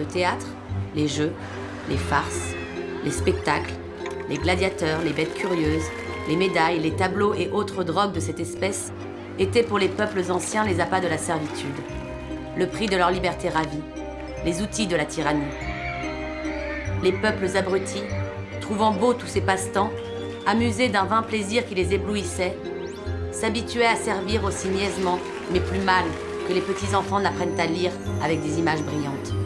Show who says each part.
Speaker 1: Le théâtre, les jeux, les farces, les spectacles, les gladiateurs, les bêtes curieuses, les médailles, les tableaux et autres drogues de cette espèce étaient pour les peuples anciens les appâts de la servitude, le prix de leur liberté ravie, les outils de la tyrannie. Les peuples abrutis, trouvant beau tous ces passe-temps, amusés d'un vain plaisir qui les éblouissait, s'habituaient à servir aussi niaisement, mais plus mal, que les petits enfants n'apprennent à lire avec des images brillantes.